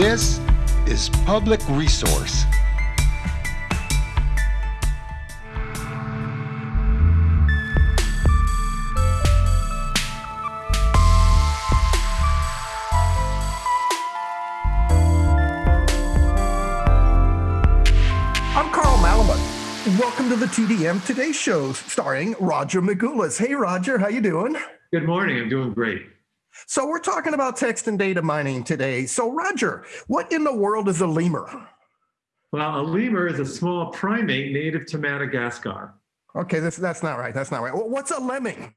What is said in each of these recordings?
This is Public Resource. I'm Carl Malamud. Welcome to the TDM Today Show, starring Roger Magoulas. Hey, Roger, how you doing? Good morning. I'm doing great. So we're talking about text and data mining today. So Roger, what in the world is a lemur? Well, a lemur is a small primate native to Madagascar. Okay, this, that's not right. That's not right. Well, What's a lemming?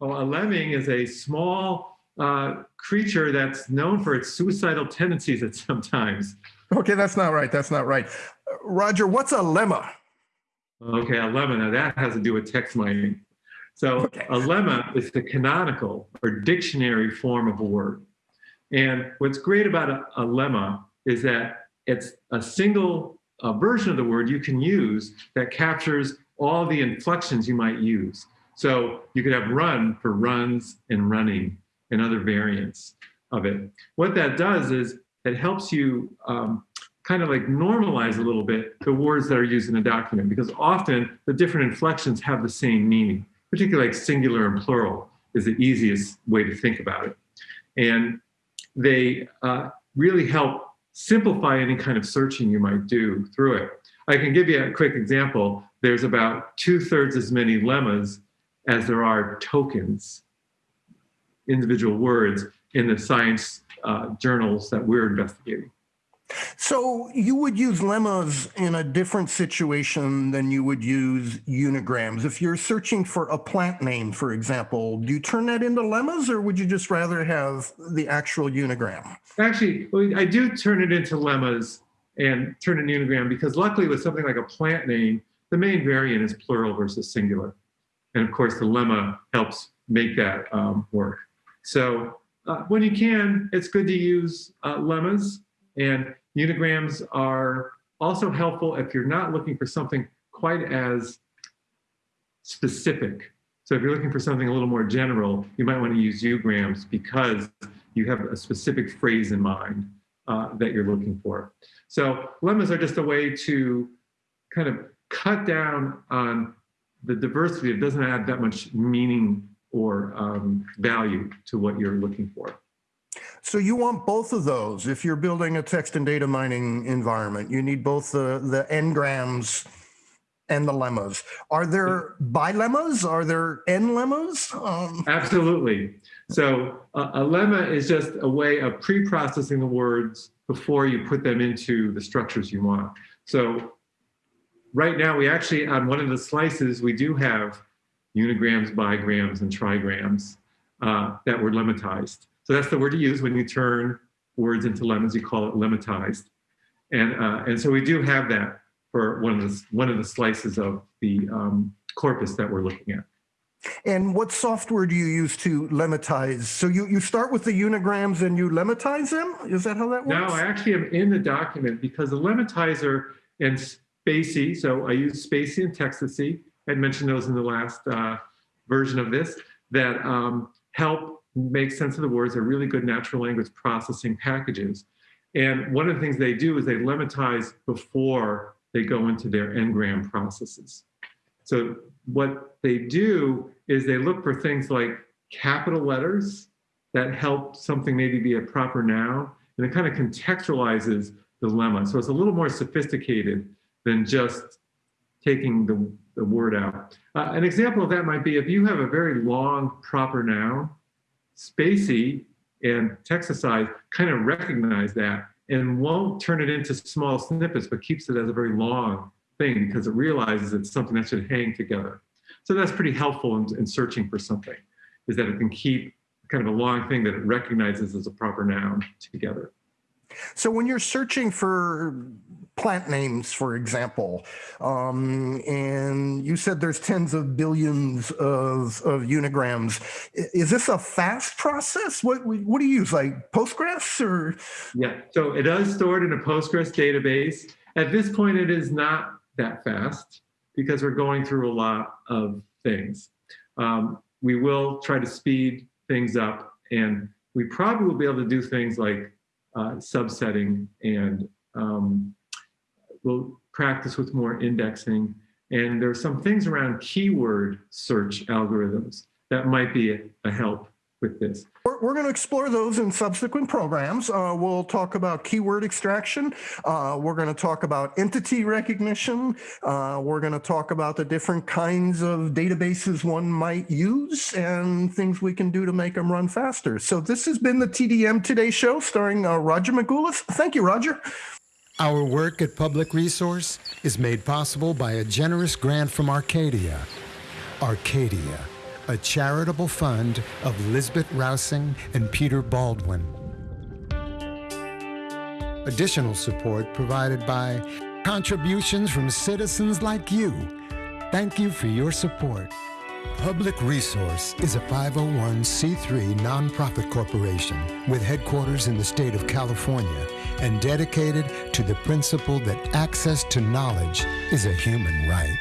Well, a lemming is a small uh, creature that's known for its suicidal tendencies at sometimes. Okay, that's not right. That's not right. Roger, what's a lemma? Okay, a lemma, now that has to do with text mining. So Okay. a lemma is the canonical or dictionary form of a word. And what's great about a, a lemma is that it's a single uh, version of the word you can use that captures all the inflections you might use. So you could have run for runs and running and other variants of it. What that does is it helps you um, kind of like normalize a little bit the words that are used in a document because often the different inflections have the same meaning, particularly like singular and plural is the easiest way to think about it. And they uh, really help simplify any kind of searching you might do through it. I can give you a quick example. There's about two thirds as many lemmas as there are tokens, individual words in the science uh, journals that we're investigating. So you would use lemmas in a different situation than you would use unigrams. If you're searching for a plant name, for example, do you turn that into lemmas or would you just rather have the actual unigram? Actually, I do turn it into lemmas and turn an unigram because luckily with something like a plant name, the main variant is plural versus singular. And of course, the lemma helps make that um, work. So uh, when you can, it's good to use uh, lemmas and unigrams are also helpful if you're not looking for something quite as specific. So if you're looking for something a little more general, you might want to use ugrams because you have a specific phrase in mind uh, that you're looking for. So lemmas are just a way to kind of cut down on the diversity. It doesn't add that much meaning or um, value to what you're looking for. So you want both of those. If you're building a text and data mining environment, you need both the, the n-grams and the lemmas. Are there bilemmas? Are there n-lemmas? Um, Absolutely. So a, a lemma is just a way of pre-processing the words before you put them into the structures you want. So right now we actually, on one of the slices, we do have unigrams, bigrams, and trigrams uh, that were lemmatized. So that's the word you use when you turn words into lemmas, you call it lemmatized. And, uh, and so we do have that for one of the, one of the slices of the um, corpus that we're looking at. and what software do you use to lemmatize? So you, you start with the unigrams and you lemmatize them? Is that how that works? No, I actually am in the document because the lemmatizer and spaCy, so I use spaCy and textacy, I mentioned those in the last uh, version of this, that um, help make sense of the words. They're really good natural language processing packages. And one of the things they do is they lemmatize before they go into their n-gram processes. So what they do is they look for things like capital letters that help something maybe be a proper noun, and it kind of contextualizes the lemma. So it's a little more sophisticated than just taking the, the word out. Uh, an example of that might be if you have a very long proper noun, spaCy and textacy kind of recognize that and won't turn it into small snippets, but keeps it as a very long thing because it realizes it's something that should hang together. So that's pretty helpful in, in searching for something, is that it can keep kind of a long thing that it recognizes as a proper noun together. So when you're searching for plant names, for example, um, and you said there's tens of billions of, of unigrams, is this a fast process? What, what do you use, like Postgres or? Yeah, so it is stored in a Postgres database. At this point, it is not that fast because we're going through a lot of things. Um, we will try to speed things up and we probably will be able to do things like uh, subsetting and um, we'll practice with more indexing. And there are some things around keyword search algorithms that might be a, help with this. We're, we're going to explore those in subsequent programs. Uh, we'll talk about keyword extraction. Uh, we're going to talk about entity recognition. Uh, we're going to talk about the different kinds of databases one might use and things we can do to make them run faster. So this has been the TDM Today show starring uh, Roger Magoulas. Thank you, Roger. Our work at Public Resource is made possible by a generous grant from Arcadia. Arcadia, a charitable fund of Lisbet Rausing and Peter Baldwin. Additional support provided by contributions from citizens like you. Thank you for your support. Public Resource is a 501c3 nonprofit corporation with headquarters in the state of California and dedicated to the principle that access to knowledge is a human right.